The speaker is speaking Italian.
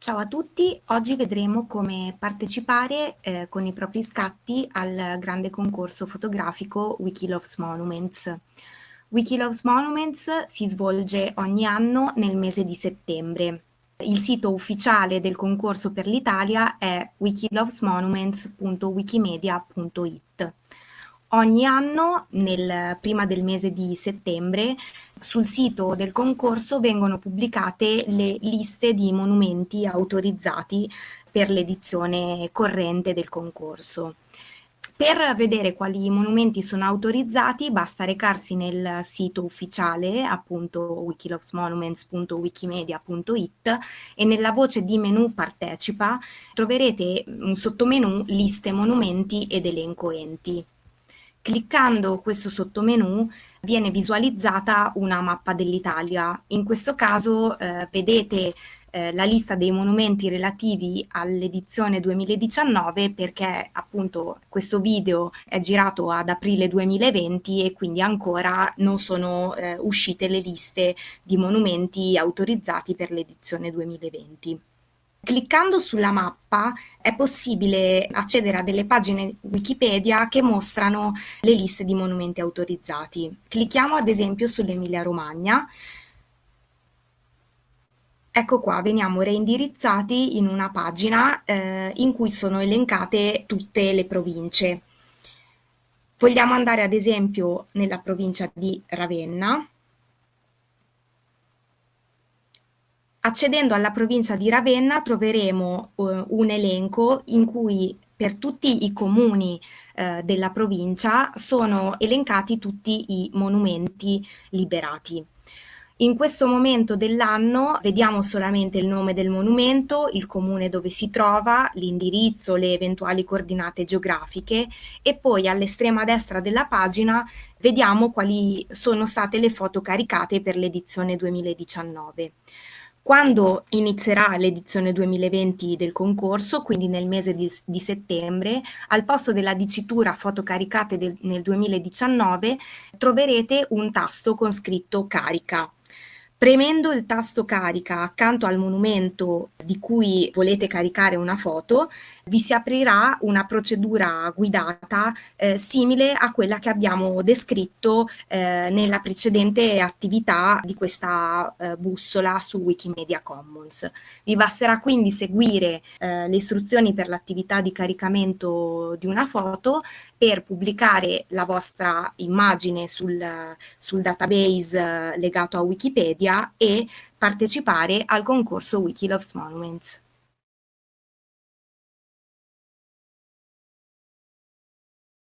Ciao a tutti, oggi vedremo come partecipare eh, con i propri scatti al grande concorso fotografico Wikiloves Monuments. Wikiloves Monuments si svolge ogni anno nel mese di settembre. Il sito ufficiale del concorso per l'Italia è wikilovesmonuments.wikimedia.it. Ogni anno, nel, prima del mese di settembre, sul sito del concorso vengono pubblicate le liste di monumenti autorizzati per l'edizione corrente del concorso. Per vedere quali monumenti sono autorizzati basta recarsi nel sito ufficiale, appunto wikilovesmonuments.wikimedia.it e nella voce di menu partecipa troverete un sottomenu liste monumenti ed elenco enti. Cliccando questo sottomenu viene visualizzata una mappa dell'Italia. In questo caso eh, vedete eh, la lista dei monumenti relativi all'edizione 2019 perché appunto questo video è girato ad aprile 2020 e quindi ancora non sono eh, uscite le liste di monumenti autorizzati per l'edizione 2020. Cliccando sulla mappa è possibile accedere a delle pagine Wikipedia che mostrano le liste di monumenti autorizzati. Clicchiamo ad esempio sull'Emilia Romagna. Ecco qua, veniamo reindirizzati in una pagina eh, in cui sono elencate tutte le province. Vogliamo andare ad esempio nella provincia di Ravenna Accedendo alla provincia di Ravenna troveremo uh, un elenco in cui per tutti i comuni uh, della provincia sono elencati tutti i monumenti liberati. In questo momento dell'anno vediamo solamente il nome del monumento, il comune dove si trova, l'indirizzo, le eventuali coordinate geografiche e poi all'estrema destra della pagina vediamo quali sono state le foto caricate per l'edizione 2019. Quando inizierà l'edizione 2020 del concorso, quindi nel mese di, di settembre, al posto della dicitura foto caricate del, nel 2019 troverete un tasto con scritto carica. Premendo il tasto carica accanto al monumento di cui volete caricare una foto, vi si aprirà una procedura guidata eh, simile a quella che abbiamo descritto eh, nella precedente attività di questa eh, bussola su Wikimedia Commons. Vi basterà quindi seguire eh, le istruzioni per l'attività di caricamento di una foto per pubblicare la vostra immagine sul, sul database eh, legato a Wikipedia e partecipare al concorso Wikiloves Monuments.